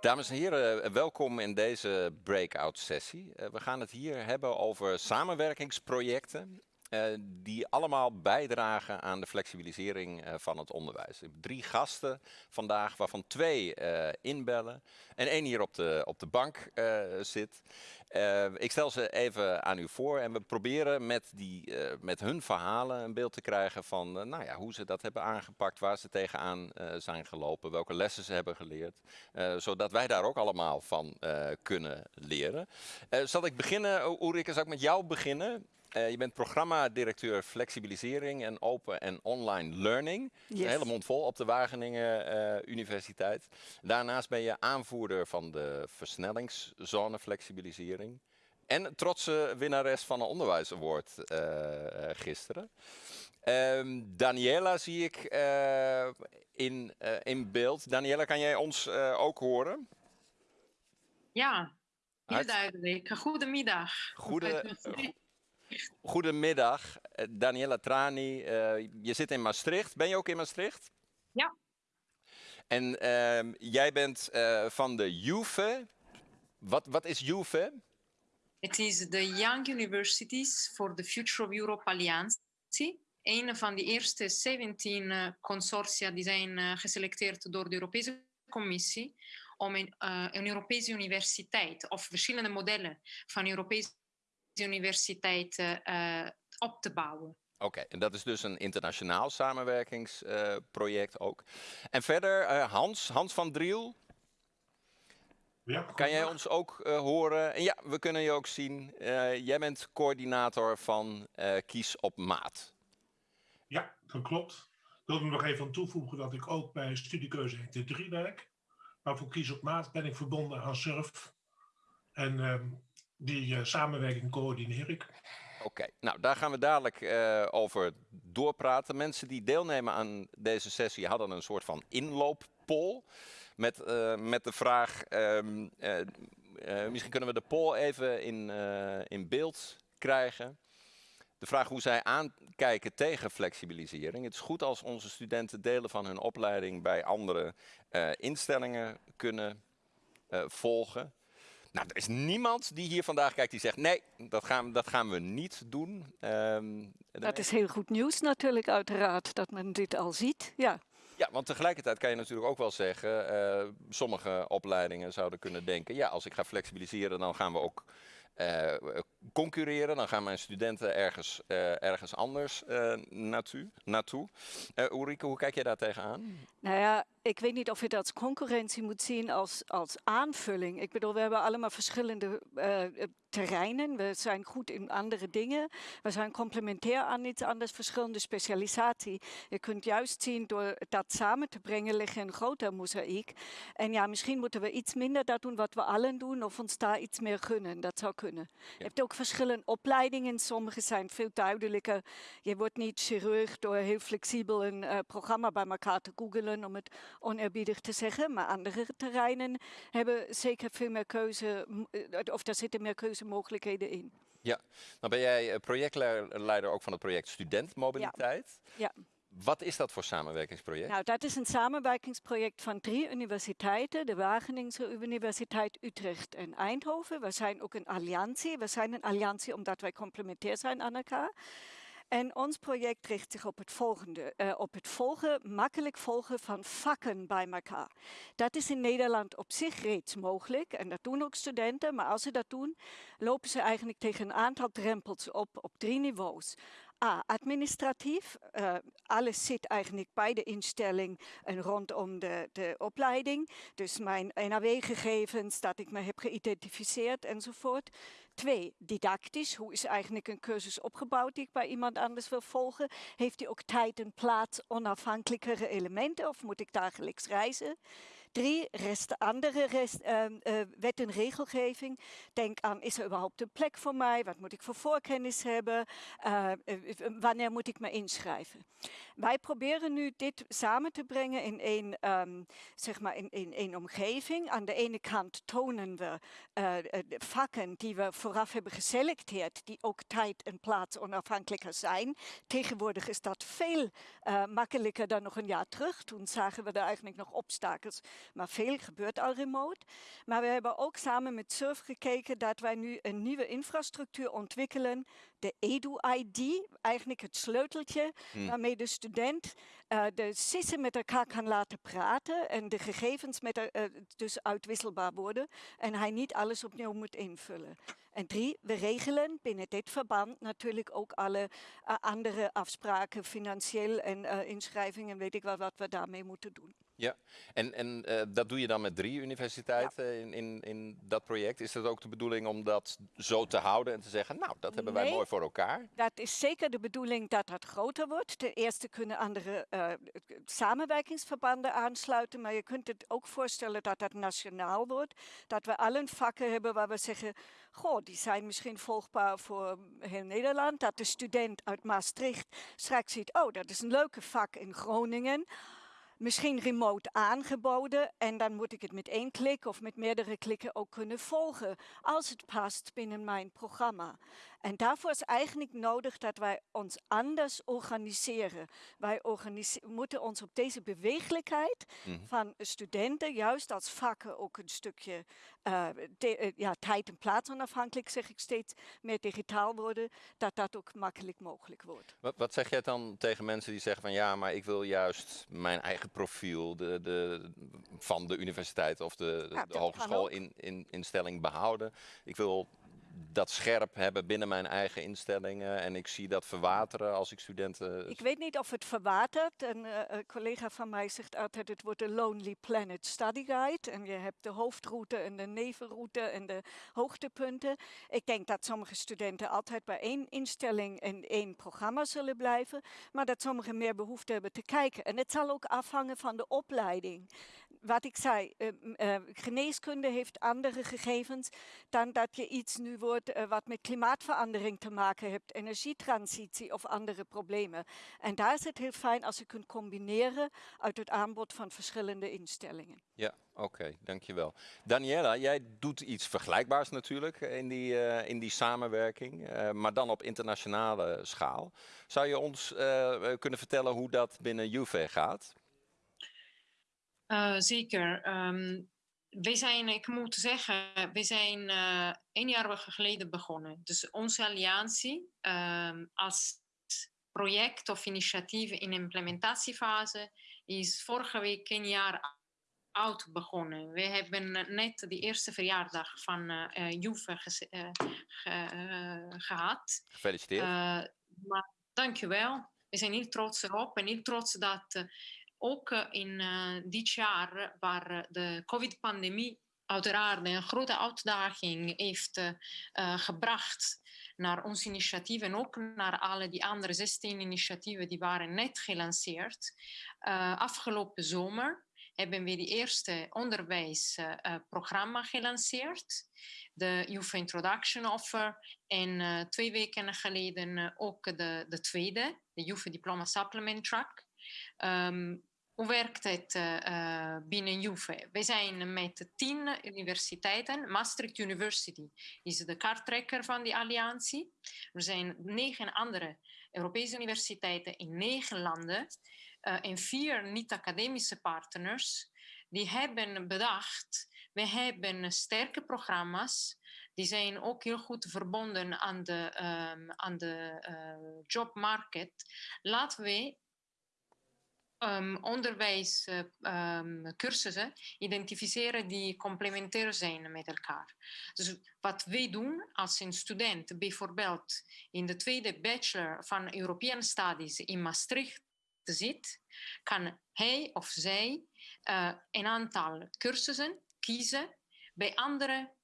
Dames en heren, welkom in deze breakout sessie. Uh, we gaan het hier hebben over samenwerkingsprojecten die allemaal bijdragen aan de flexibilisering uh, van het onderwijs. Ik heb drie gasten vandaag, waarvan twee inbellen en één hier op de, op de bank zit. ik stel ze even aan u voor en we proberen met, die, met hun verhalen een beeld te krijgen van nou ja, hoe ze dat hebben aangepakt, waar ze tegenaan zijn gelopen, welke lessen ze hebben geleerd, zodat wij daar ook allemaal van kunnen leren. zal ik beginnen, Ulrike, zal ik met jou beginnen? Uh, je bent programmadirecteur flexibilisering en open en online learning. Yes. Een hele mond vol op de Wageningen uh, Universiteit. Daarnaast ben je aanvoerder van de versnellingszone flexibilisering. En trotse winnares van een onderwijs award uh, gisteren. Um, Daniela zie ik in, in beeld. Daniela, kan jij ons ook horen? Ja, heel duidelijk. Goedemiddag. Goede, Goedemiddag, eh, Daniela Trani. Uh, je zit in Maastricht. Ben je ook in Maastricht? Ja. En uh, jij bent uh, van de JUVE. Wat, wat is JUVE? Het is de Young Universities for the Future of Europe Alliance. Een van de eerste 17 consortia die zijn geselecteerd door de Europese Commissie om een, een Europese universiteit of verschillende modellen van Europese universiteiten uh, op te bouwen. Oké, en dat is dus een internationaal samenwerkingsproject uh, ook. En verder, uh, Hans, Hans van Driel. Ja, kan jij ons ook horen? En ja, we kunnen je ook zien. jij bent coördinator van Kies op Maat. Ja, dat klopt. Ik wil er nog even aan toevoegen dat ik ook bij studiekeuze HT3 werk. Maar voor Kies op Maat ben ik verbonden aan SURF. En ehm, die uh, samenwerking coördineer ik. Oké, nou daar gaan we dadelijk uh, over doorpraten. Mensen die deelnemen aan deze sessie hadden een soort van inlooppol. Met, uh, met de vraag, um, misschien kunnen we de poll even in, in beeld krijgen. De vraag hoe zij aankijken tegen flexibilisering. Het is goed als onze studenten delen van hun opleiding bij andere instellingen kunnen volgen. Nou, er is niemand die hier vandaag kijkt die zegt nee, dat gaan, dat gaan we niet doen. Um, dat is heel goed nieuws natuurlijk uiteraard, dat men dit al ziet. Ja. Ja, want tegelijkertijd kan je natuurlijk ook wel zeggen, uh, sommige opleidingen zouden kunnen denken, ja, als ik ga flexibiliseren, dan gaan we ook uh, concurreren. Dan gaan mijn studenten ergens, uh, ergens anders naartoe. naartoe. Ulrike, hoe kijk jij daar tegenaan? Nou ja, ik weet niet of je dat als concurrentie moet zien als, als aanvulling. Ik bedoel, we hebben allemaal verschillende terreinen. We zijn goed in andere dingen. We zijn complementair aan iets anders, verschillende specialisatie. Je kunt juist zien, door dat samen te brengen, liggen een groter mozaïek. En ja, misschien moeten we iets minder dat doen wat we allen doen, of ons daar iets meer gunnen. Dat zou kunnen. Ja. Je hebt ook verschillende opleidingen. Sommige zijn veel duidelijker. Je wordt niet chirurg door heel flexibel een uh, programma bij elkaar te googelen om het oneerbiedig te zeggen, maar andere terreinen hebben zeker veel meer keuze, eh, of daar zitten meer keuzemogelijkheden in. Ja, dan ben jij eh, projectleider ook van het project Studentmobiliteit. Ja. ja. Wat is dat voor samenwerkingsproject? Nou, dat is een samenwerkingsproject van drie universiteiten. De Wageningse Universiteit Utrecht en Eindhoven. We zijn ook een alliantie. We zijn een alliantie omdat wij complementair zijn aan elkaar. En ons project richt zich op het volgende, uh, op het volgen, makkelijk volgen van vakken bij elkaar. Dat is in Nederland op zich reeds mogelijk en dat doen ook studenten, maar als ze dat doen, lopen ze eigenlijk tegen een aantal drempels op, op drie niveaus. A, administratief. Uh, alles zit eigenlijk bij de instelling en rondom de, de opleiding. Dus mijn NAW-gegevens, dat ik me heb geïdentificeerd enzovoort. Twee, didactisch. Hoe is eigenlijk een cursus opgebouwd die ik bij iemand anders wil volgen? Heeft hij ook tijd en plaats, onafhankelijkere elementen of moet ik dagelijks reizen? Drie, rest, andere rest, uh, wet en regelgeving. Denk aan, is er überhaupt een plek voor mij? Wat moet ik voor voorkennis hebben? Uh, wanneer moet ik me inschrijven? Wij proberen nu dit samen te brengen in één, um, zeg maar in, in omgeving. Aan de ene kant tonen we de vakken die we vooraf hebben geselecteerd, die ook tijd en plaats onafhankelijker zijn. Tegenwoordig is dat veel makkelijker dan nog een jaar terug. Toen zagen we er eigenlijk nog obstakels maar veel gebeurt al remote. Maar we hebben ook samen met SURF gekeken dat wij nu een nieuwe infrastructuur ontwikkelen de Edu-ID, eigenlijk het sleuteltje Hmm. waarmee de student eh, de sissen met elkaar kan laten praten en de gegevens met, eh, dus uitwisselbaar worden en hij niet alles opnieuw moet invullen. En drie, we regelen binnen dit verband natuurlijk ook alle eh, andere afspraken, financieel en inschrijvingen, weet ik wel wat we daarmee moeten doen. Ja, en, en eh, dat doe je dan met drie universiteiten in, in, in dat project. Is het ook de bedoeling om dat zo te houden en te zeggen, nou, dat hebben wij mooi voor elkaar? Dat is zeker de bedoeling dat dat groter wordt. Ten eerste kunnen andere eh, samenwerkingsverbanden aansluiten, maar je kunt het ook voorstellen dat dat nationaal wordt. Dat we allen vakken hebben waar we zeggen, goh, die zijn misschien volgbaar voor heel Nederland. Dat de student uit Maastricht straks ziet, oh, dat is een leuke vak in Groningen. Misschien remote aangeboden en dan moet ik het met één klik of met meerdere klikken ook kunnen volgen als het past binnen mijn programma. En daarvoor is eigenlijk nodig dat wij ons anders organiseren. Wij organise- moeten ons op deze beweeglijkheid Mhm. van studenten, juist als vakken ook een stukje eh, de- eh, ja, tijd en plaats onafhankelijk, zeg ik steeds, meer digitaal worden, dat dat ook makkelijk mogelijk wordt. Wat, wat zeg jij dan tegen mensen die zeggen van ja, maar ik wil juist mijn eigen profiel de, de, van de universiteit of de, de hogeschool in, in, instelling behouden? Ik wil dat scherp hebben binnen mijn eigen instellingen en ik zie dat verwateren als ik studenten... Ik weet niet of het verwatert. Een eh, een collega van mij zegt altijd: het wordt de Lonely Planet Study Guide. En je hebt de hoofdroute en de nevenroute en de hoogtepunten. Ik denk dat sommige studenten altijd bij één instelling en één programma zullen blijven, maar dat sommigen meer behoefte hebben te kijken. En het zal ook afhangen van de opleiding. Wat ik zei, eh, eh, geneeskunde heeft andere gegevens dan dat je iets nu wordt eh, wat met klimaatverandering te maken heeft, energietransitie of andere problemen. En daar is het heel fijn als je kunt combineren uit het aanbod van verschillende instellingen. Ja, oké, dankjewel. Daniela, jij doet iets vergelijkbaars natuurlijk in die, in die samenwerking, maar dan op internationale schaal. Zou je ons kunnen vertellen hoe dat binnen Juve gaat? Eh, zeker. Wij zijn, ik moet zeggen, we zijn eh een jaar geleden begonnen. Dus onze alliantie ehm, als project of initiatief in implementatiefase is vorige week een jaar oud begonnen. We hebben net de eerste verjaardag van eh eh, Juve ge- eh, gehad. Gefeliciteerd. Uh, maar dankjewel. We zijn heel trots erop en heel trots dat ook eh, in eh, dit jaar, waar de COVID-pandemie uiteraard een grote uitdaging heeft eh, gebracht naar ons initiatief en ook naar alle die andere 16 initiatieven die waren net gelanceerd. Afgelopen zomer hebben we de eerste onderwijsprogramma gelanceerd, de Youth Introduction Offer. En twee weken geleden ook de, de tweede, de Youth Diploma Supplement Track. Um, hoe werkt het uh, binnen Juve? We zijn met tien universiteiten. Maastricht University is de kaarttrekker van die alliantie. Er zijn negen andere Europese universiteiten in negen landen uh, en vier niet-academische partners. Die hebben bedacht, we hebben sterke programma's. Die zijn ook heel goed verbonden aan de, um, aan de jobmarket. Laten we um, onderwijscursussen um, identificeren die complementair zijn met elkaar. Dus wat wij doen als een student bijvoorbeeld in de tweede bachelor van European Studies in Maastricht zit, kan hij of zij uh, een aantal cursussen kiezen bij andere,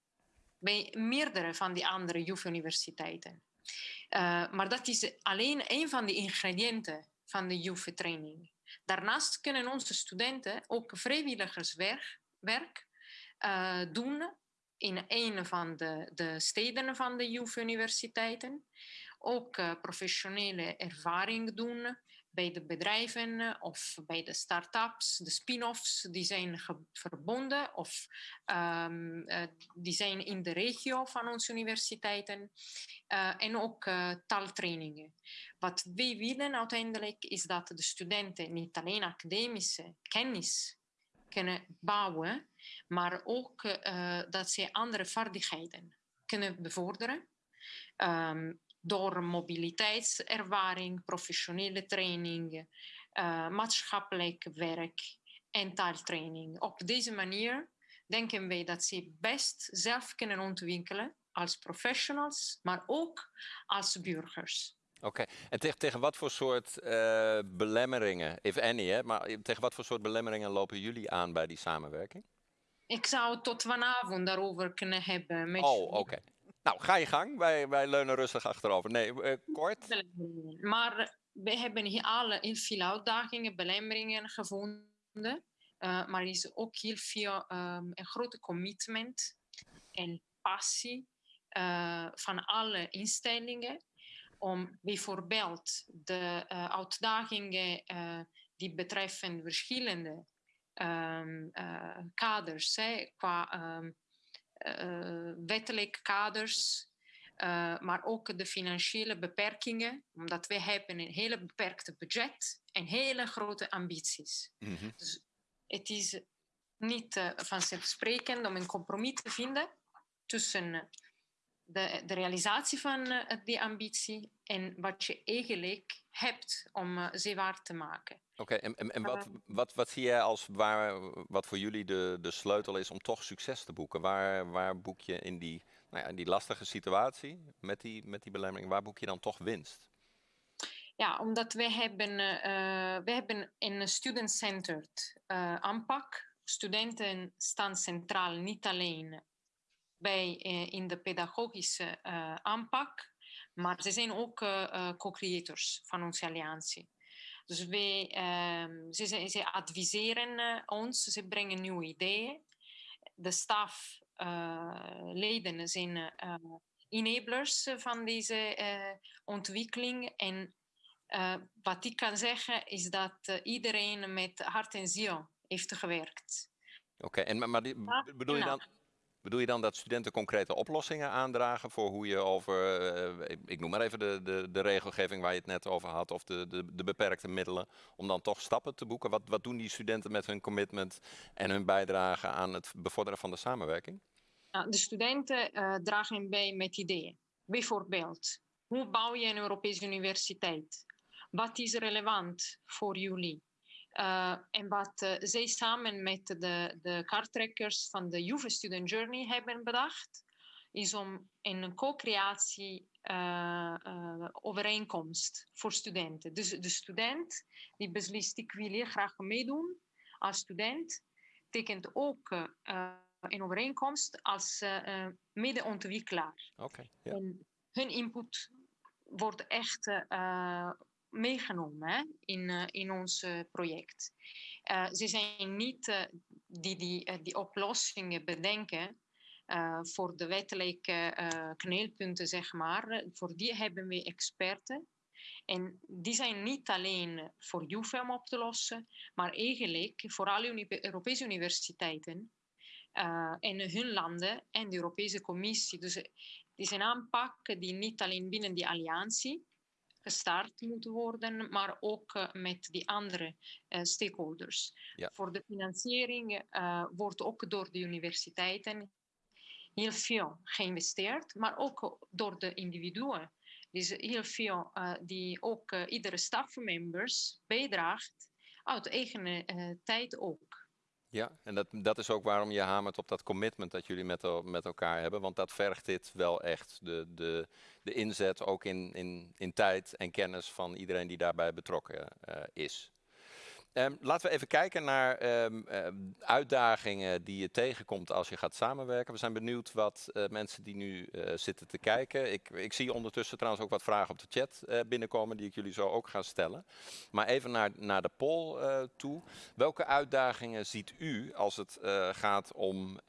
bij meerdere van die andere JUF-universiteiten. Uh, maar dat is alleen een van de ingrediënten van de JUF-training. Daarnaast kunnen onze studenten ook vrijwilligerswerk werk, uh, doen in een van de, de steden van de JUF-universiteiten. Ook uh, professionele ervaring doen bij de bedrijven of bij de start-ups, de spin-offs, die zijn verbonden of um, uh, die zijn in de regio van onze universiteiten. Uh, en ook uh, taaltrainingen. Wat wij willen uiteindelijk is dat de studenten niet alleen academische kennis kunnen bouwen, maar ook dat ze andere vaardigheden kunnen bevorderen. Um, door mobiliteitservaring, professionele training, uh, maatschappelijk werk en taaltraining. Op deze manier denken wij dat ze best zelf kunnen ontwikkelen als professionals, maar ook als burgers. Oké, en tegen, tegen wat voor soort uh, belemmeringen, if any, hè, maar tegen wat voor soort belemmeringen lopen jullie aan bij die samenwerking? Ik zou tot vanavond daarover kunnen hebben. Met oh, oké. Nou, ga je gang. Wij, wij leunen rustig achterover. Nee, uh, kort. Maar we hebben hier alle heel veel uitdagingen, belemmeringen gevonden. Uh, maar is ook heel veel um, een grote commitment en passie van alle instellingen om bijvoorbeeld de uh, uitdagingen die betreffen verschillende um, kaders, hè, qua um, wettelijke kaders, uh, maar ook de financiële beperkingen, omdat wij hebben een hele beperkte budget en hele grote ambities. Mm -hmm. Dus het is niet uh, vanzelfsprekend om een compromis te vinden tussen de, de realisatie van uh, die ambitie en wat je eigenlijk hebt om uh, ze waar te maken. Oké, en, en, en wat, wat, wat zie jij als waar, wat voor jullie de, de sleutel is om toch succes te boeken? Waar, waar boek je in die, nou ja, in die lastige situatie met die, met die belemmering, waar boek je dan toch winst? Ja, omdat wij hebben, uh, wij hebben een student-centered uh, aanpak. Studenten staan centraal niet alleen bij, uh, in de pedagogische aanpak, maar ze zijn ook co-creators van onze alliantie. Dus wij, ehm, ze, ze, adviseren ons, ze brengen nieuwe ideeën. De stafleden zijn enablers van deze ontwikkeling en uh, wat ik kan zeggen is dat uh, iedereen met hart en ziel heeft gewerkt. Oké, okay, en maar die, bedoel, je dan, bedoel je dan dat studenten concrete oplossingen aandragen voor hoe je over, uh, ik noem maar even de, de, de regelgeving waar je het net over had, of de, de, de beperkte middelen, om dan toch stappen te boeken? Wat, wat doen die studenten met hun commitment en hun bijdrage aan het bevorderen van de samenwerking? Nou, de studenten dragen bij met ideeën. Bijvoorbeeld, hoe bouw je een Europese universiteit? wat is relevant voor jullie? Uh, en wat uh, zij samen met de, de kaarttrekkers van de Juve Student Journey hebben bedacht, is om een co-creatie uh, overeenkomst voor studenten. Dus de student die beslist, ik wil hier graag meedoen als student, tekent ook een overeenkomst als medeontwikkelaar. Okay, yeah. hun input wordt echt meegenomen in, uh, in ons uh, project. Uh, ze zijn niet die, die die oplossingen bedenken voor de wettelijke kneelpunten, zeg maar. Voor die hebben we experten. En die zijn niet alleen voor JUFE om op te lossen, maar eigenlijk voor alle Europese universiteiten en hun landen en de Europese Commissie. Dus het is een aanpak die niet alleen binnen die alliantie, gestart moet worden, maar ook uh, met die andere uh, stakeholders. Ja. Voor de financiering uh, wordt ook door de universiteiten heel veel geïnvesteerd, maar ook door de individuen. Dus heel veel die ook iedere stafmembers bijdraagt uit eigen tijd ook. Ja, en dat, dat is ook waarom je hamert op dat commitment dat jullie met, met elkaar hebben. Want dat vergt dit wel echt. De, de, de inzet ook in, in, in tijd en kennis van iedereen die daarbij betrokken uh, is. Um, laten we even kijken naar um, um, uitdagingen die je tegenkomt als je gaat samenwerken. We zijn benieuwd wat uh, mensen die nu uh, zitten te kijken. Ik, ik, zie ondertussen trouwens ook wat vragen op de chat uh, binnenkomen die ik jullie zo ook ga stellen. Maar even naar, naar de poll toe. Welke uitdagingen ziet u als het gaat om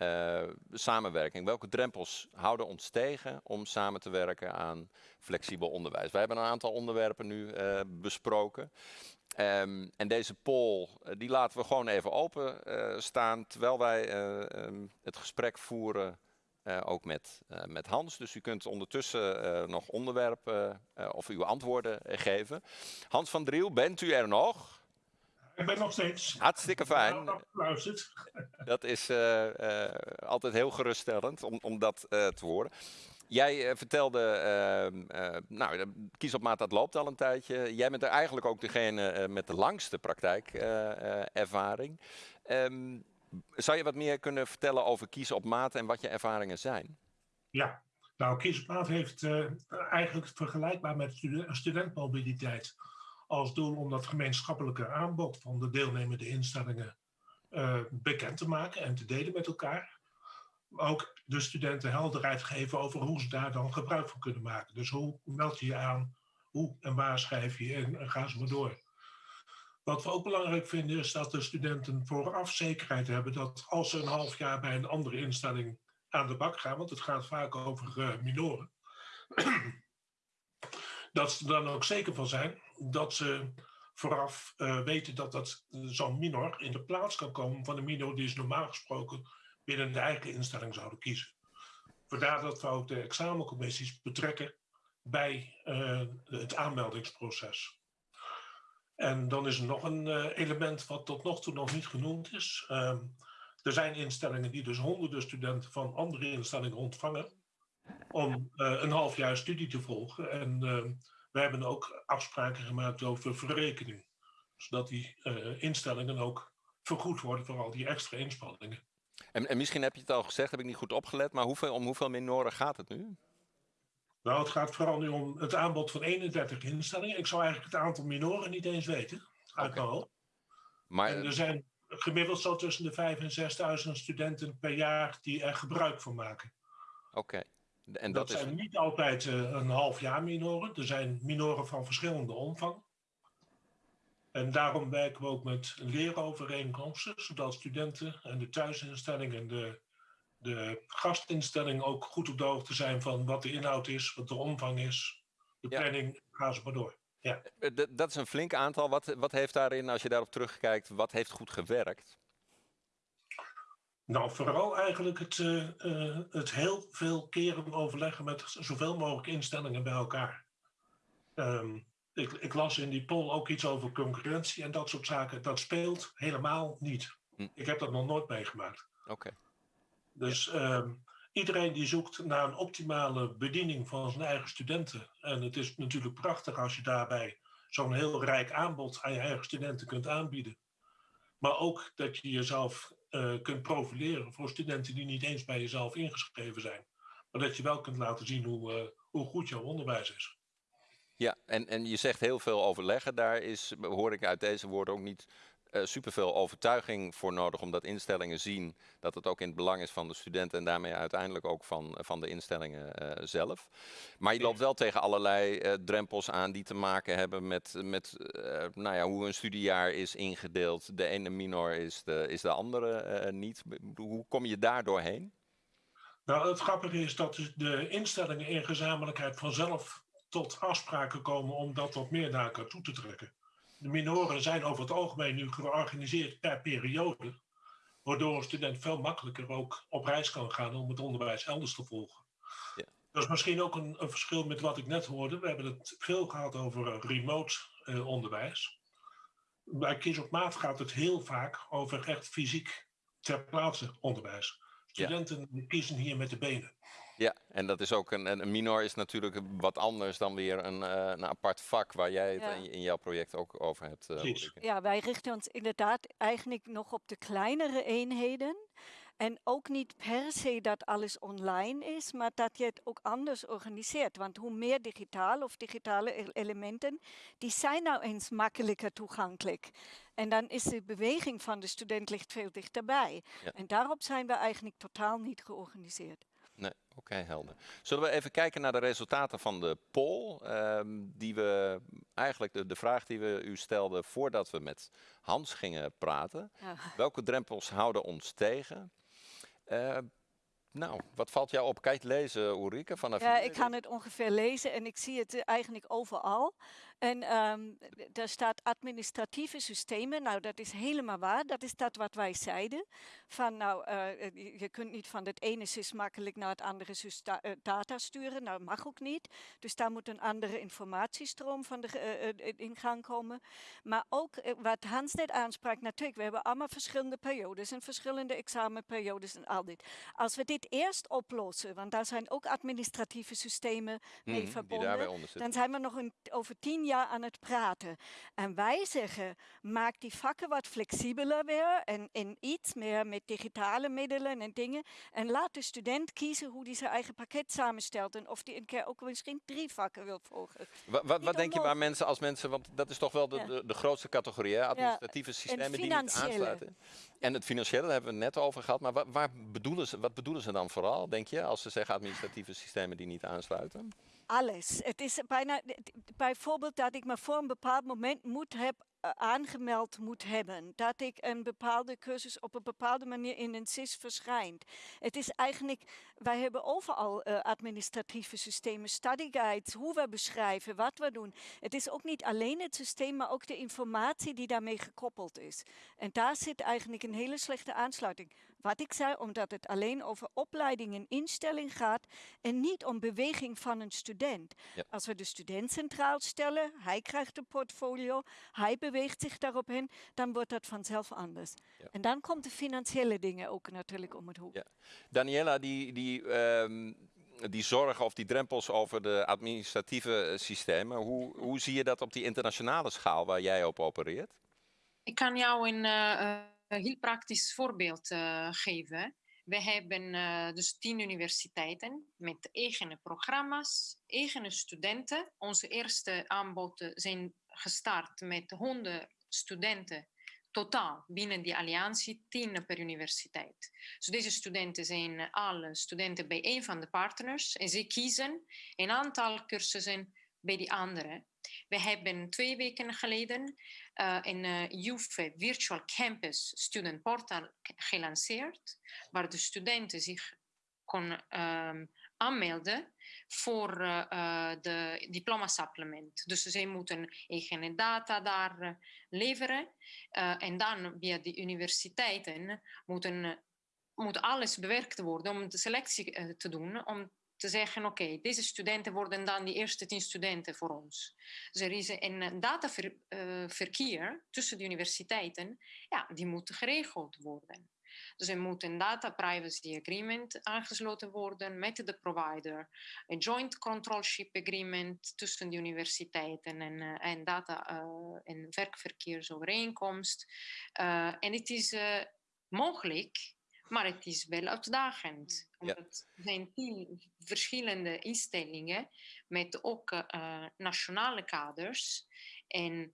samenwerking? Welke drempels houden ons tegen om samen te werken aan flexibel onderwijs? Wij hebben een aantal onderwerpen nu besproken. Um, en deze poll, uh, die laten we gewoon even open uh, staan terwijl wij uh, um, het gesprek voeren, ook met, met Hans. Dus u kunt ondertussen nog onderwerpen of uw antwoorden geven. Hans van Driel, bent u er nog? Ik ben nog steeds. Hartstikke fijn. Nou. Dat is eh, eh, altijd heel geruststellend om, om dat eh, te horen. Jij eh, vertelde, ehm, eh, nou, kies op maat dat loopt al een tijdje. Jij bent er eigenlijk ook degene eh, met de langste praktijkervaring. Ehm, zou je wat meer kunnen vertellen over kiezen op maat en wat je ervaringen zijn? Ja, nou, Kies op Maat heeft eigenlijk vergelijkbaar met studen- studentmobiliteit als doel om dat gemeenschappelijke aanbod van de deelnemende instellingen bekend te maken en te delen met elkaar. Ook de studenten helderheid geven over hoe ze daar dan gebruik van kunnen maken. Dus hoe meld je je aan, hoe en waar schrijf je in en gaan ze maar door. Wat we ook belangrijk vinden is dat de studenten vooraf zekerheid hebben dat als ze een half jaar bij een andere instelling aan de bak gaan, want het gaat vaak over eh, minoren, dat ze er dan ook zeker van zijn dat ze vooraf eh, weten dat dat zo'n minor in de plaats kan komen van een minor die ze normaal gesproken binnen de eigen instelling zouden kiezen. Vandaar dat we ook de examencommissies betrekken bij eh, het aanmeldingsproces. En dan is er nog een eh, element wat tot nog toe nog niet genoemd is. Ehm, er zijn instellingen die dus honderden studenten van andere instellingen ontvangen om eh, een half jaar studie te volgen. En ehm, we hebben ook afspraken gemaakt over verrekening, zodat die instellingen ook vergoed worden voor al die extra inspanningen. En, en misschien heb je het al gezegd, heb ik niet goed opgelet, maar hoeveel, om hoeveel minoren gaat het nu? Nou, het gaat vooral nu om het aanbod van 31 instellingen. Ik zou eigenlijk het aantal minoren niet eens weten, uit mijn hoofd. Maar En er zijn gemiddeld zo tussen de 5.000 en 6.000 studenten per jaar die er gebruik van maken. oké. En En dat, dat, is. zijn niet altijd eh, een half jaar minoren. Er zijn minoren van verschillende omvang. En daarom werken we ook met leerovereenkomsten, zodat studenten en de thuisinstelling en de, de gastinstelling ook goed op de hoogte zijn van wat de inhoud is, wat de omvang is, de Ja. planning, gaan ze maar door. Eh, d- Dat is een flink aantal. Wat, wat heeft daarin, als je daarop terugkijkt, wat heeft goed gewerkt? Nou, vooral eigenlijk het, eh, eh, het heel veel keren overleggen met zoveel mogelijk instellingen bij elkaar. Ehm, ik, ik las in die poll ook iets over concurrentie en dat soort zaken. Dat speelt helemaal niet. Hm. Ik heb dat nog nooit meegemaakt. Oké. Dus ehm, iedereen die zoekt naar een optimale bediening van zijn eigen studenten. En het is natuurlijk prachtig als je daarbij zo'n heel rijk aanbod aan je eigen studenten kunt aanbieden. Maar ook dat je jezelf eh, kunt profileren voor studenten die niet eens bij jezelf ingeschreven zijn. Maar dat je wel kunt laten zien hoe, eh, hoe goed jouw onderwijs is. Ja, en, en je zegt heel veel overleggen. Daar is, hoor ik uit deze woorden ook niet eh superveel overtuiging voor nodig, omdat instellingen zien dat het ook in het belang is van de studenten en daarmee uiteindelijk ook van, van de instellingen eh, zelf. Maar je loopt wel tegen allerlei eh, drempels aan die te maken hebben met, met nou ja, hoe een studiejaar is ingedeeld. De ene minor is de, is de andere niet. Hoe kom je daar doorheen? Nou, het grappige is dat dus de instellingen in gezamenlijkheid vanzelf tot afspraken komen om dat wat meer naar elkaar toe te trekken. De minoren zijn over het algemeen nu georganiseerd per periode, waardoor een student veel makkelijker ook op reis kan gaan om het onderwijs elders te volgen. Ja. Dat is misschien ook een, een verschil met wat ik net hoorde. We hebben het veel gehad over eh, remote eh, onderwijs. Bij Kies op Maat gaat het heel vaak over echt fysiek ter plaatse onderwijs. Studenten die kiezen hier met de benen. Ja, en dat is ook een, een een minor is natuurlijk wat anders dan weer een, eh, een apart vak waar jij het Ja. in, in jouw project ook over hebt. eh. Ja, wij richten ons inderdaad eigenlijk nog op de kleinere eenheden. En ook niet per se dat alles online is, maar dat je het ook anders organiseert. Want hoe meer digitaal of digitale elementen, die zijn nou eens makkelijker toegankelijk. En dan is de beweging van de student ligt veel dichterbij. Ja. En daarop zijn we eigenlijk totaal niet georganiseerd. Nee, oké, helder. Zullen we even kijken naar de resultaten van de poll? ehm, die we eigenlijk de, de vraag die we u stelden voordat we met Hans gingen praten. Welke drempels houden ons tegen? Eh, nou, wat valt jou op? Het lezen, Ulrike? Vanaf Ja, ik kan het ongeveer lezen en ik zie het eh, eigenlijk overal. En um, daar staat administratieve systemen. Nou, dat is helemaal waar. Dat is dat wat wij zeiden. Van nou, uh, je kunt niet van het ene SIS makkelijk naar het andere da uh, data sturen. Nou, mag ook niet. Dus daar moet een andere informatiestroom van de uh, in gang komen. Maar ook wat Hans net aansprak, natuurlijk, we hebben allemaal verschillende periodes en verschillende examenperiodes en al dit. Als we dit eerst oplossen, want daar zijn ook administratieve systemen mee Mhm, verbonden, dan zijn we nog een, over tien jaar aan het praten. En wij zeggen, maak die vakken wat flexibeler weer en, en iets meer met digitale middelen en dingen. En laat de student kiezen hoe hij zijn eigen pakket samenstelt en of hij een keer ook misschien drie vakken wil volgen. Wat, wat, denk je waar mensen als mensen, want dat is toch wel de, Ja. de, de grootste categorie, hè? administratieve systemen die niet aansluiten. En het financiële, daar hebben we het net over gehad. Maar wa- waar bedoelen ze, wat bedoelen ze dan vooral, denk je, als ze zeggen administratieve systemen die niet aansluiten? Alles. Het is bijna, bijvoorbeeld dat ik me voor een bepaald moment moet heb eh, aangemeld moet hebben. Dat ik een bepaalde cursus op een bepaalde manier in een SIS verschijnt. Het is eigenlijk, wij hebben overal eh, administratieve systemen, study guides, hoe we beschrijven, wat we doen. Het is ook niet alleen het systeem, maar ook de informatie die daarmee gekoppeld is. En daar zit eigenlijk een hele slechte aansluiting. Wat ik zei, omdat het alleen over opleiding en instelling gaat en niet om beweging van een student. Ja. Als we de student centraal stellen, hij krijgt een portfolio, hij beweegt zich daarop heen, dan wordt dat vanzelf anders. Ja. En dan komt de financiële dingen ook natuurlijk om het hoek. Ja. Daniela, die, die, ehm, die zorgen of die drempels over de administratieve systemen, hoe, hoe zie je dat op die internationale schaal waar jij op opereert? Ik kan jou eh, eh, heel praktisch voorbeeld eh, geven. We hebben eh, dus tien universiteiten met eigen programma's, eigen studenten. Onze eerste aanbod zijn gestart met 100 studenten totaal binnen die alliantie, 10 per universiteit. Dus deze studenten zijn alle studenten bij een van de partners en ze kiezen een aantal cursussen bij die andere. We hebben twee weken geleden uh, een uh, UFE Virtual Campus Student Portal gelanceerd, waar de studenten zich kon um, aanmelden voor uh, de diploma supplement. Dus zij moeten eigen data daar leveren en dan via de universiteiten moeten, moet alles bewerkt worden om de selectie te doen, om te zeggen, oké, okay, deze studenten worden dan die eerste tien studenten voor ons. Dus er is een dataverkeer tussen de universiteiten, ja, die moet geregeld worden. Dus er moet een data privacy agreement aangesloten worden met de provider, een joint controlship agreement tussen de universiteiten en, uh, en data uh, en werkverkeersovereenkomst. Uh, en het is mogelijk maar het is wel uitdagend. Omdat er zijn tien verschillende instellingen met ook uh, nationale kaders. En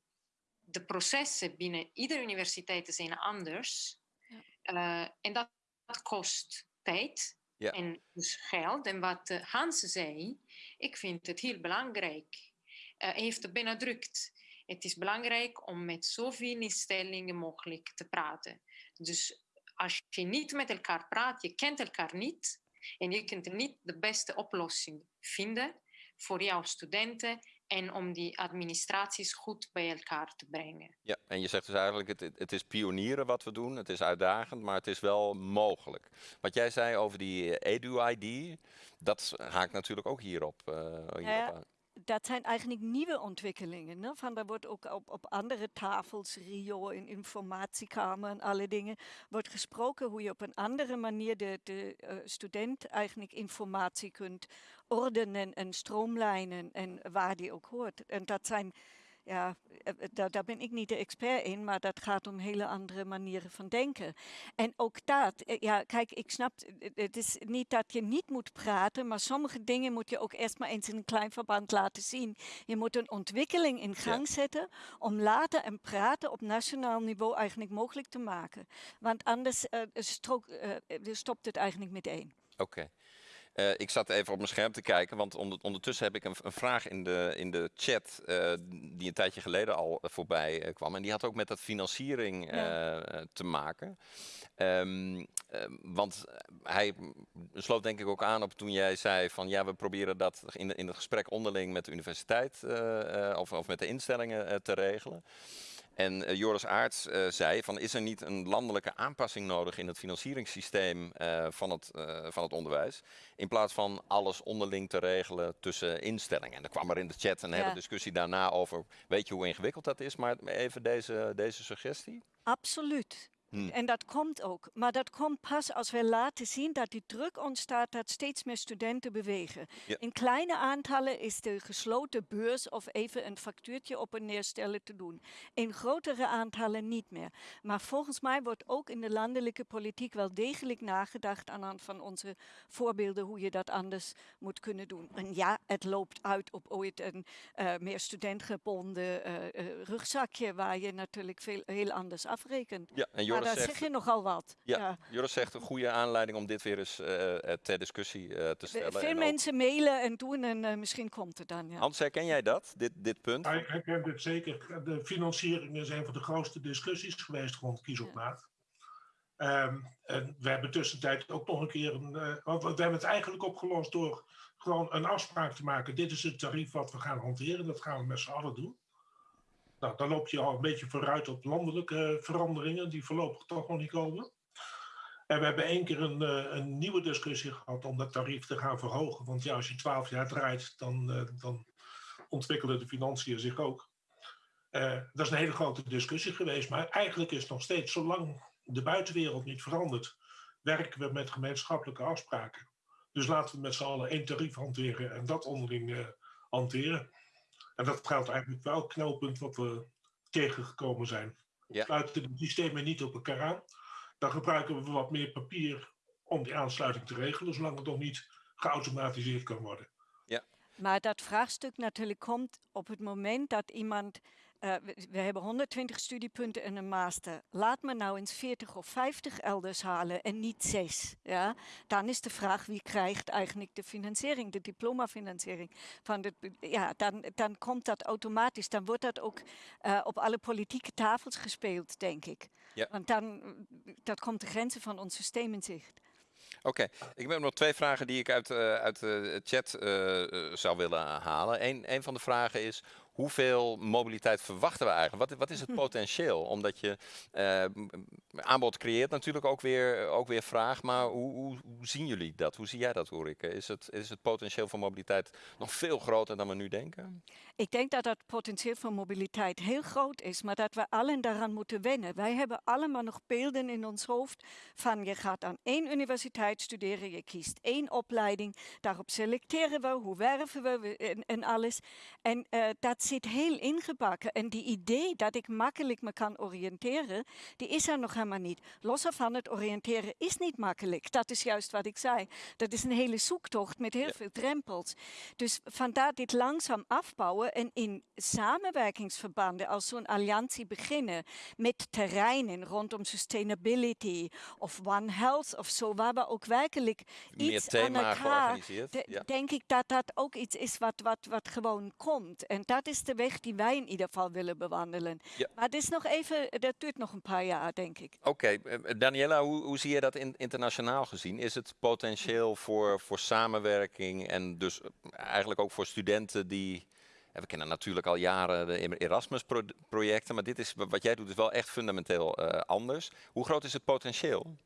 de processen binnen iedere universiteit zijn anders. Ja. Uh, en dat, dat, kost tijd ja. en dus geld. En wat uh, Hans zei, ik vind het heel belangrijk. Hij heeft het benadrukt. Het is belangrijk om met zoveel instellingen mogelijk te praten. Dus als je niet met elkaar praat, je kent elkaar niet en je kunt niet de beste oplossing vinden voor jouw studenten en om die administraties goed bij elkaar te brengen. Ja, en je zegt dus eigenlijk, het, het is pionieren wat we doen, het is uitdagend, maar het is wel mogelijk. Wat jij zei over die EDU-ID, dat haakt natuurlijk ook hierop, uh, hierop ja, aan dat zijn eigenlijk nieuwe ontwikkelingen. Ne? Van, daar wordt ook op, op andere tafels, Rio, in informatiekamer en alle dingen, wordt gesproken hoe je op een andere manier de, de uh, student eigenlijk informatie kunt ordenen en stroomlijnen en waar die ook hoort. En dat zijn, ja, daar, daar ben ik niet de expert in, maar dat gaat om hele andere manieren van denken. En ook dat, ja, kijk, ik snap, het is niet dat je niet moet praten, maar sommige dingen moet je ook eerst maar eens in een klein verband laten zien. Je moet een ontwikkeling in gang ja. zetten om later en praten op nationaal niveau eigenlijk mogelijk te maken. Want anders uh, strook, uh, stopt het eigenlijk meteen. Oké. Okay. Uh, ik zat even op mijn scherm te kijken, want ondertussen heb ik een, een, vraag in de, in de chat uh, die een tijdje geleden al voorbij uh, kwam. En die had ook met dat financiering ja. te maken. Um, want hij sloot denk ik ook aan op toen jij zei van ja, we proberen dat in, in het gesprek onderling met de universiteit of, of met de instellingen te regelen. En uh, Joris Aarts uh, zei van is er niet een landelijke aanpassing nodig in het financieringssysteem uh, van, het, van het onderwijs. In plaats van alles onderling te regelen tussen instellingen. En er kwam er in de chat een hele discussie daarna over, weet je hoe ingewikkeld dat is? Maar even deze, deze suggestie. Absoluut. Hm. En dat komt ook. Maar dat komt pas als we laten zien dat die druk ontstaat dat steeds meer studenten bewegen. In kleine aantallen is de gesloten beurs of even een factuurtje op en neerstellen te doen. In grotere aantallen niet meer. Maar volgens mij wordt ook in de landelijke politiek wel degelijk nagedacht aan hand van onze voorbeelden hoe je dat anders moet kunnen doen. En ja, het loopt uit op ooit een uh, meer studentgebonden uh, rugzakje waar je natuurlijk veel, heel anders afrekent. Ja, en Joris daar zeg je nogal wat. Ja, ja, Joris zegt een goede aanleiding om dit weer eens uh, ter discussie uh, te stellen. Veel mensen mailen en doen en uh, misschien komt het dan. Ja. Hans, herken jij dat, dit, dit punt? Ja, ik herken dit zeker. De financieringen zijn van de grootste discussies geweest rond kies op maat. Um, en we hebben tussentijd ook nog een keer een. we hebben het eigenlijk opgelost door gewoon een afspraak te maken. Dit is het tarief wat we gaan hanteren. Dat gaan we met z'n allen doen. Nou, dan loop je al een beetje vooruit op landelijke veranderingen, die voorlopig toch nog niet komen. En we hebben één keer een, eh, een nieuwe discussie gehad om dat tarief te gaan verhogen. Want ja, als je twaalf jaar draait, dan, uh, dan ontwikkelen de financiën zich ook. Dat is een hele grote discussie geweest. Maar eigenlijk is nog steeds, zolang de buitenwereld niet verandert, werken we met gemeenschappelijke afspraken. Dus laten we met z'n allen één tarief hanteren en dat onderling hanteren. En dat geldt eigenlijk wel knelpunt wat we tegengekomen zijn. Ja. Sluiten de systemen niet op elkaar aan. Dan gebruiken we wat meer papier om die aansluiting te regelen, zolang het nog niet geautomatiseerd kan worden. Ja. Maar dat vraagstuk natuurlijk komt op het moment dat iemand uh, we, we, hebben 120 studiepunten en een master. Laat me nou eens 40 of 50 elders halen en niet 6. Ja? Dan is de vraag wie krijgt eigenlijk de financiering, de diplomafinanciering. Van de, ja, dan, dan komt dat automatisch. Dan wordt dat ook uh, op alle politieke tafels gespeeld, denk ik. Ja. Want dan dat komt de grenzen van ons systeem in zicht. Oké, okay. ik heb nog twee vragen die ik uit, uh, uit de chat uh, zou willen halen. Eén een van de vragen is, hoeveel mobiliteit verwachten we eigenlijk? Wat, wat is het potentieel? Omdat je uh, aanbod creëert natuurlijk ook weer, ook weer vraag, maar hoe, hoe, hoe, zien jullie dat? Hoe zie jij dat, Ulrike? Is het, is het potentieel voor mobiliteit nog veel groter dan we nu denken? Ik denk dat dat potentieel voor mobiliteit heel groot is, maar dat we allen daaraan moeten wennen. Wij hebben allemaal nog beelden in ons hoofd van je gaat aan één universiteit studeren, je kiest één opleiding, daarop selecteren we, hoe werven we en, en alles. En uh, dat zit heel ingebakken. En die idee dat ik makkelijk me kan oriënteren, die is er nog helemaal niet. Los van het oriënteren is niet makkelijk. Dat is juist wat ik zei. Dat is een hele zoektocht met heel veel drempels. Dus vandaar dit langzaam afbouwen en in samenwerkingsverbanden als zo'n alliantie beginnen met terreinen rondom sustainability of One Health of zo, waar we ook werkelijk Meer iets aan elkaar. Ja. denk ik dat dat ook iets is wat, wat, wat gewoon komt. En dat is de weg die wij in ieder geval willen bewandelen. Ja. Maar het is nog even, dat duurt nog een paar jaar, denk ik. Oké, okay. Eh, Daniela, hoe, hoe, zie je dat in, internationaal gezien? Is het potentieel voor, voor samenwerking en dus eigenlijk ook voor studenten die we kennen natuurlijk al jaren de Erasmus-projecten, maar dit is, wat jij doet is wel echt fundamenteel uh, anders. Hoe groot is het potentieel?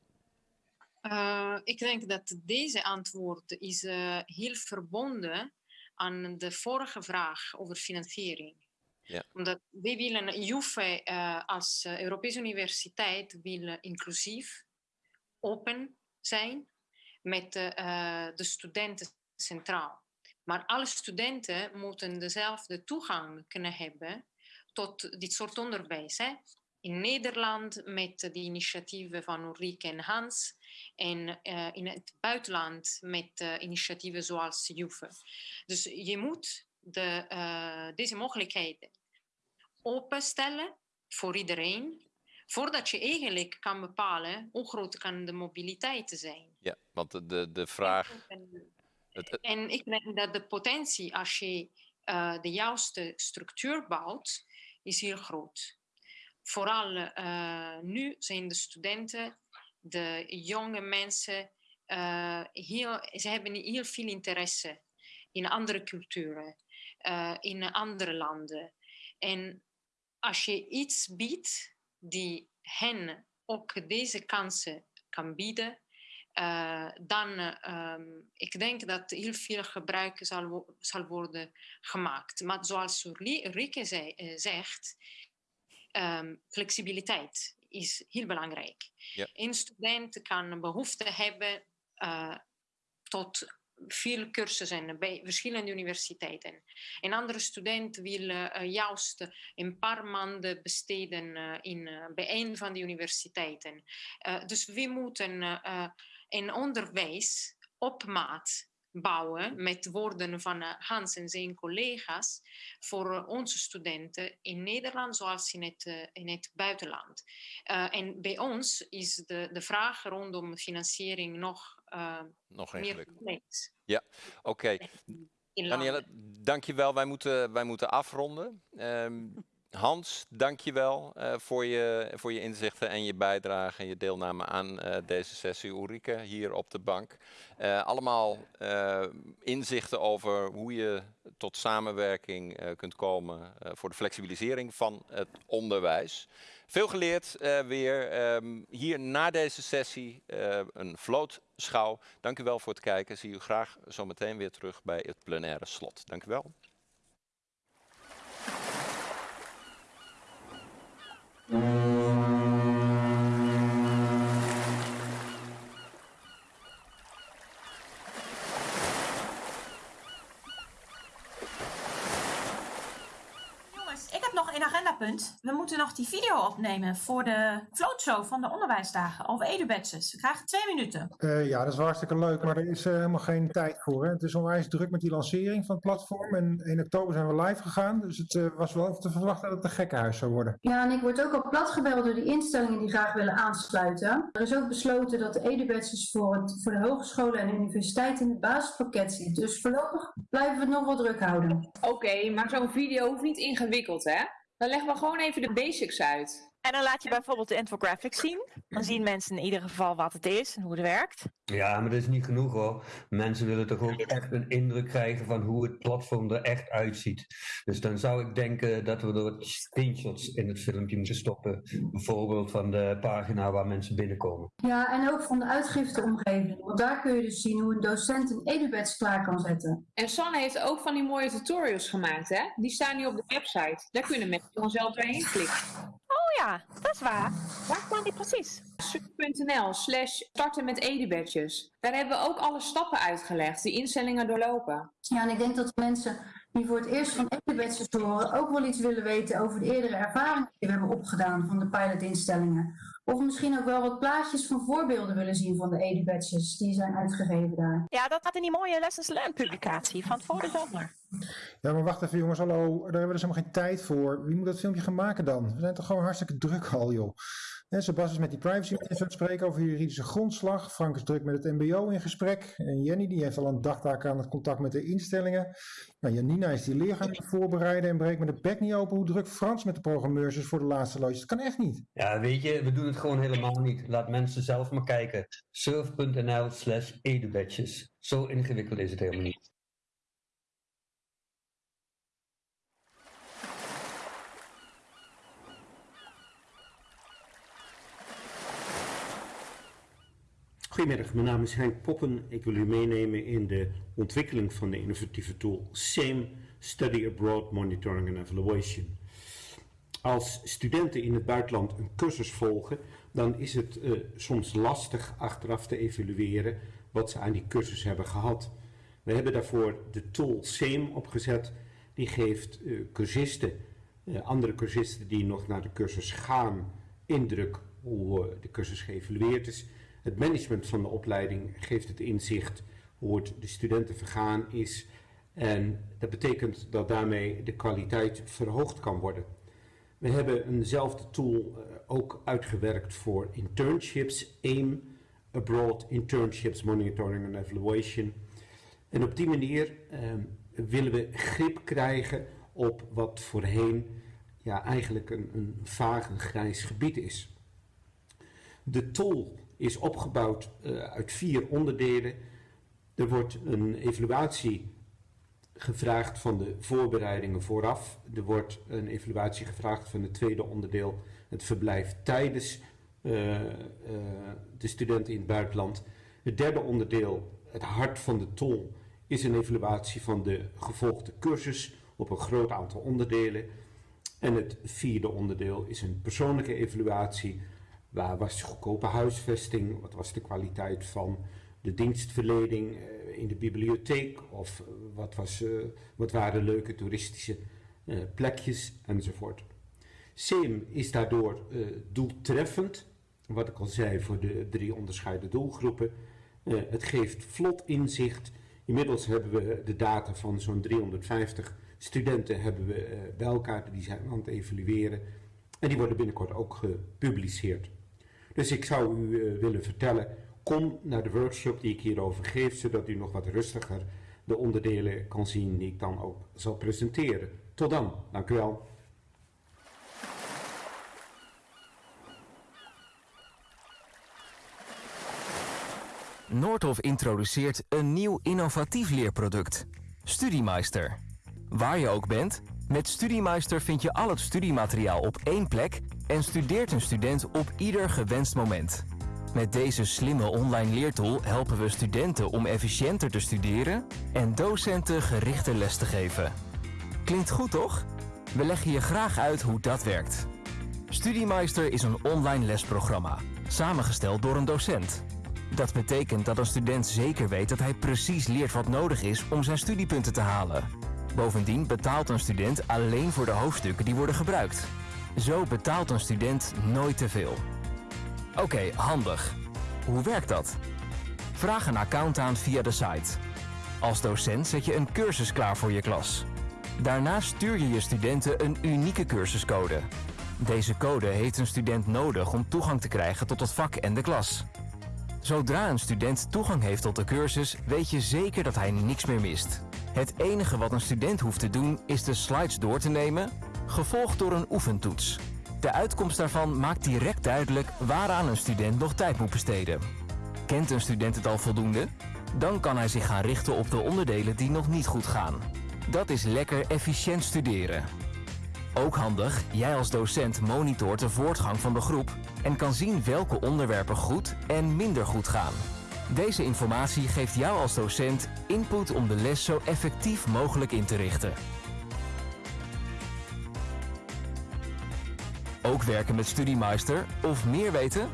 Uh, ik denk dat deze antwoord is uh, heel verbonden aan de vorige vraag over financiering. Ja. Omdat wij willen, JUFE uh, als Europese universiteit wil inclusief, open zijn met uh, de studenten centraal. Maar alle studenten moeten dezelfde toegang kunnen hebben tot dit soort onderwijs. Hè? In Nederland met de initiatieven van Ulrike en Hans en uh, in het buitenland met uh, initiatieven zoals JUFE. Dus je moet de, uh, deze mogelijkheden openstellen voor iedereen, voordat je eigenlijk kan bepalen hoe groot kan de mobiliteit zijn. Ja, want de, de, vraag En ik denk dat de potentie als je de juiste structuur bouwt, is heel groot. Vooral nu zijn de studenten, de jonge mensen, heel, ze hebben heel veel interesse in andere culturen, in andere landen. En als je iets biedt die hen ook deze kansen kan bieden, uh, dan um, ik denk dat heel veel gebruik zal, zal worden gemaakt. Maar zoals Rike zei, zegt, um, flexibiliteit is heel belangrijk. Ja. Een student kan behoefte hebben uh, tot veel cursussen bij verschillende universiteiten. Een andere student wil uh, juist een paar maanden besteden uh, in, bij een van die universiteiten. dus we moeten een onderwijs op maat bouwen met woorden van Hans en zijn collega's voor onze studenten in Nederland zoals in het, in het buitenland. en bij ons is de, de vraag rondom financiering nog uh, Nog ingewikkeld. Ja, oké. Okay. Danielle, dankjewel. Wij moeten, wij moeten afronden. Um, Hans, dankjewel uh, voor, je, voor je inzichten en je bijdrage en je deelname aan uh, deze sessie. Ulrike, hier op de bank. Uh, allemaal inzichten over hoe je tot samenwerking kunt komen voor de flexibilisering van het onderwijs. Veel geleerd weer. Um, hier na deze sessie een vlootschouw. Dank u wel voor het kijken. Zie u graag zometeen weer terug bij het plenaire slot. Dank u wel. Mm-hmm. We moeten nog die video opnemen voor de floatshow van de onderwijsdagen over edubadges. We krijgen twee minuten. Uh, ja, dat is hartstikke leuk, maar er is uh, helemaal geen tijd voor. Hè? Het is onwijs druk met die lancering van het platform. En in oktober zijn we live gegaan, dus het uh, was wel te verwachten dat het een gekkenhuis zou worden. Ja, en ik word ook al platgebeld door die instellingen die graag willen aansluiten. Er is ook besloten dat de edubadges voor, het, voor de hogescholen en de universiteiten in het basispakket zit. Dus voorlopig blijven we het nog wel druk houden. Oké, okay, maar zo'n video hoeft niet ingewikkeld, hè? Dan leggen we gewoon even de basics uit. En dan laat je bijvoorbeeld de infographics zien. Dan zien mensen in ieder geval wat het is en hoe het werkt. Ja, maar dat is niet genoeg hoor. Mensen willen toch ook echt een indruk krijgen van hoe het platform er echt uitziet. Dus dan zou ik denken dat we er screenshots in het filmpje moeten stoppen. Bijvoorbeeld van de pagina waar mensen binnenkomen. Ja, en ook van de uitgifteomgeving. Want daar kun je dus zien hoe een docent een edubeds klaar kan zetten. En Sanne heeft ook van die mooie tutorials gemaakt, hè? Die staan nu op de website. Daar kunnen mensen gewoon zelf doorheen klikken. Oh ja, dat is waar. Waar staan die precies? Suk.nl slash starten met edubadges. Daar hebben we ook alle stappen uitgelegd, die instellingen doorlopen. Ja, en ik denk dat mensen die voor het eerst van edubadges horen ook wel iets willen weten over de eerdere ervaringen die we hebben opgedaan van de pilotinstellingen. Of misschien ook wel wat plaatjes van voorbeelden willen zien van de edubadges die zijn uitgegeven daar. Ja, dat had in die mooie Lessons Learned publicatie van voor de zomer. Ja, maar wacht even jongens, hallo, daar hebben we dus helemaal geen tijd voor. Wie moet dat filmpje gaan maken dan? We zijn toch gewoon hartstikke druk al, joh. En Sebas is met die privacy mensen aan het spreken over juridische grondslag. Frank is druk met het mbo in gesprek. En Jenny die heeft al een dagtaak aan het contact met de instellingen. Nou, Janina is die leer gaan voorbereiden en breekt met de bek niet open hoe druk Frans met de programmeurs is voor de laatste loodjes. Dat kan echt niet. Ja, weet je, we doen het gewoon helemaal niet. Laat mensen zelf maar kijken. surf.nl slash edubadges. Zo ingewikkeld is het helemaal niet. Goedemiddag, mijn naam is Henk Poppen. Ik wil u meenemen in de ontwikkeling van de innovatieve tool SAME, Study Abroad Monitoring and Evaluation. Als studenten in het buitenland een cursus volgen, dan is het uh, soms lastig achteraf te evalueren wat ze aan die cursus hebben gehad. We hebben daarvoor de tool SAME opgezet. Die geeft uh, cursisten, uh, andere cursisten die nog naar de cursus gaan, indruk hoe de cursus geëvalueerd is. Het management van de opleiding geeft het inzicht hoe het de studenten vergaan is. En dat betekent dat daarmee de kwaliteit verhoogd kan worden. We hebben eenzelfde tool uh, ook uitgewerkt voor internships, AIM, Abroad Internships Monitoring and Evaluation. En op die manier ehm, willen we grip krijgen op wat voorheen ja, eigenlijk een, een vaag grijs gebied is. De tool is opgebouwd uh, uit vier onderdelen. Er wordt een evaluatie gevraagd van de voorbereidingen vooraf. Er wordt een evaluatie gevraagd van het tweede onderdeel, het verblijf tijdens uh, uh, de studenten in het buitenland. Het derde onderdeel, het hart van de tol, is een evaluatie van de gevolgde cursus op een groot aantal onderdelen. En het vierde onderdeel is een persoonlijke evaluatie. Waar was de goedkope huisvesting? Wat was de kwaliteit van de dienstverlening eh, in de bibliotheek? Of eh, wat, was, uh, wat waren leuke toeristische plekjes enzovoort. SEM is daardoor doeltreffend, wat ik al zei voor de drie onderscheiden doelgroepen. het geeft vlot inzicht. Inmiddels hebben we de data van zo'n 350 studenten hebben we bij elkaar, die zijn aan het evalueren. En die worden binnenkort ook gepubliceerd. Dus ik zou u uh, willen vertellen, kom naar de workshop die ik hierover geef, zodat u nog wat rustiger de onderdelen kan zien die ik dan ook zal presenteren. Tot dan, dank u wel. Noordhof introduceert een nieuw innovatief leerproduct, Studiemeister. Waar je ook bent, met Studiemeister vind je al het studiemateriaal op één plek en studeert een student op ieder gewenst moment. Met deze slimme online leertool helpen we studenten om efficiënter te studeren en docenten gerichte les te geven. Klinkt goed toch? We leggen je graag uit hoe dat werkt. Studiemeister is een online lesprogramma, samengesteld door een docent. Dat betekent dat een student zeker weet dat hij precies leert wat nodig is om zijn studiepunten te halen. Bovendien betaalt een student alleen voor de hoofdstukken die worden gebruikt. Zo betaalt een student nooit te veel. Oké, handig. Hoe werkt dat? Vraag een account aan via de site. Als docent zet je een cursus klaar voor je klas. Daarna stuur je je studenten een unieke cursuscode. Deze code heeft een student nodig om toegang te krijgen tot het vak en de klas. Zodra een student toegang heeft tot de cursus, weet je zeker dat hij niks meer mist. Het enige wat een student hoeft te doen is de slides door te nemen, gevolgd door een oefentoets. De uitkomst daarvan maakt direct duidelijk waaraan een student nog tijd moet besteden. Kent een student het al voldoende? Dan kan hij zich gaan richten op de onderdelen die nog niet goed gaan. Dat is lekker efficiënt studeren. Ook handig, jij als docent monitort de voortgang van de groep en kan zien welke onderwerpen goed en minder goed gaan. Deze informatie geeft jou als docent input om de les zo effectief mogelijk in te richten. Ook werken met Studiemeister of meer weten?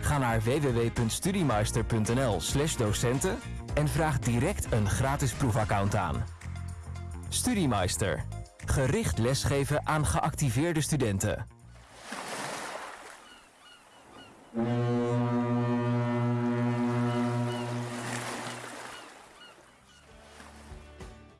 Ga naar www.studiemeister.nl/docenten en vraag direct een gratis proefaccount aan. Studiemeister. Gericht lesgeven aan geactiveerde studenten.